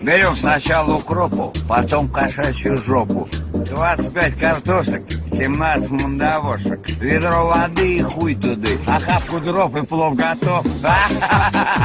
Берем сначала укропу, потом кошачью жопу. 25 картошек, 17 мандавошек. Ведро воды и хуй туды. А Охапку дров и плов готов.